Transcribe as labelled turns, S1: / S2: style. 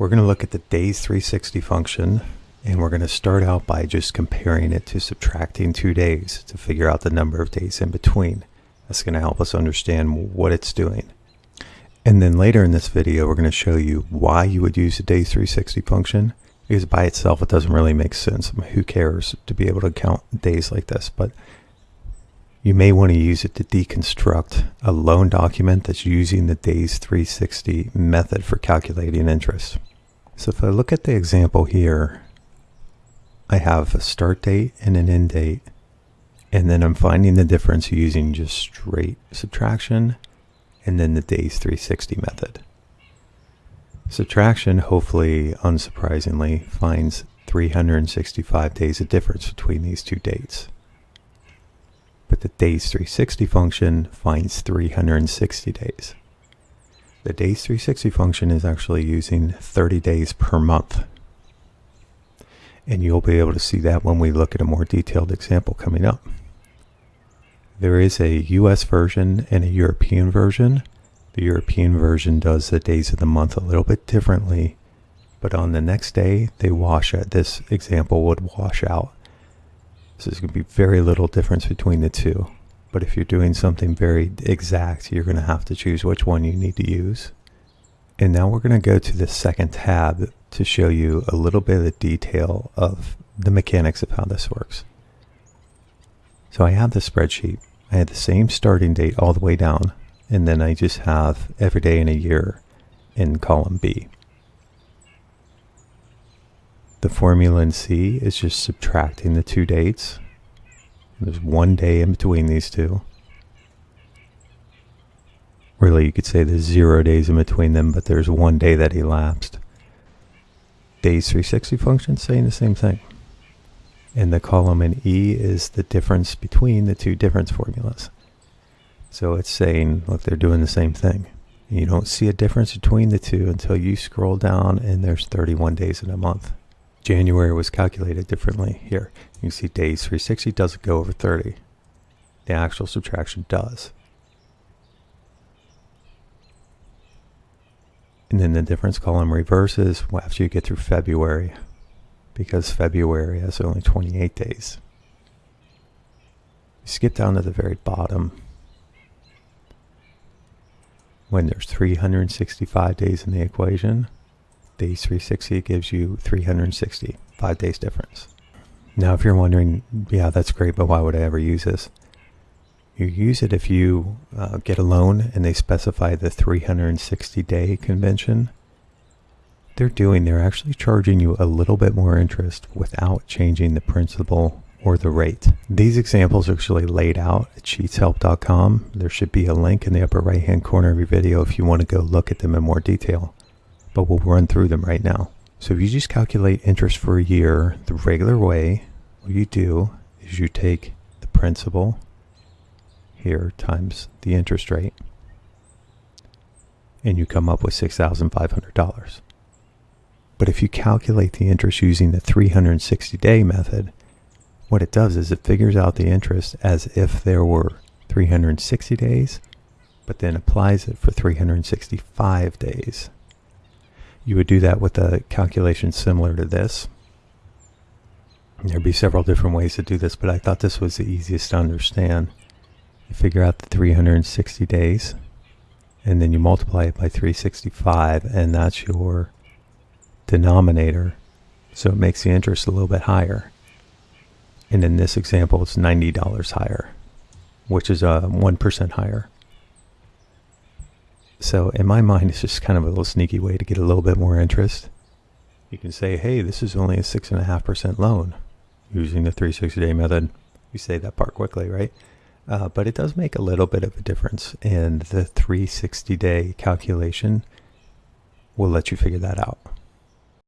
S1: We're going to look at the days 360 function and we're going to start out by just comparing it to subtracting two days to figure out the number of days in between. That's going to help us understand what it's doing. And then later in this video, we're going to show you why you would use the days 360 function because by itself, it doesn't really make sense. I mean, who cares to be able to count days like this? But you may want to use it to deconstruct a loan document that's using the days 360 method for calculating interest. So if I look at the example here, I have a start date and an end date, and then I'm finding the difference using just straight subtraction and then the days 360 method. Subtraction, hopefully unsurprisingly, finds 365 days of difference between these two dates. But the days 360 function finds 360 days. The days 360 function is actually using 30 days per month. And you'll be able to see that when we look at a more detailed example coming up. There is a US version and a European version the European version does the days of the month a little bit differently, but on the next day, they wash out. This example would wash out. So there's going to be very little difference between the two. But if you're doing something very exact, you're going to have to choose which one you need to use. And now we're going to go to the second tab to show you a little bit of the detail of the mechanics of how this works. So I have the spreadsheet. I had the same starting date all the way down and then I just have every day in a year in column B. The formula in C is just subtracting the two dates. There's one day in between these two. Really, you could say there's zero days in between them, but there's one day that elapsed. Days 360 function saying the same thing. And the column in E is the difference between the two difference formulas. So it's saying, look, they're doing the same thing. You don't see a difference between the two until you scroll down and there's 31 days in a month. January was calculated differently here. You see days 360 doesn't go over 30. The actual subtraction does. And then the difference column reverses after you get through February because February has only 28 days. You skip down to the very bottom when there's 365 days in the equation, days 360 gives you 360, five days difference. Now, if you're wondering, yeah, that's great, but why would I ever use this? You use it if you uh, get a loan and they specify the 360 day convention. They're doing, they're actually charging you a little bit more interest without changing the principal or the rate. These examples are actually laid out at sheetshelp.com. There should be a link in the upper right hand corner of your video if you want to go look at them in more detail, but we'll run through them right now. So if you just calculate interest for a year the regular way, what you do is you take the principal here times the interest rate and you come up with $6,500. But if you calculate the interest using the 360 day method, what it does is it figures out the interest as if there were 360 days, but then applies it for 365 days. You would do that with a calculation similar to this. There'd be several different ways to do this, but I thought this was the easiest to understand. You figure out the 360 days, and then you multiply it by 365, and that's your denominator. So it makes the interest a little bit higher. And in this example, it's $90 higher, which is a uh, 1% higher. So in my mind, it's just kind of a little sneaky way to get a little bit more interest. You can say, hey, this is only a 6.5% loan using the 360 day method. You say that part quickly, right? Uh, but it does make a little bit of a difference. And the 360 day calculation will let you figure that out.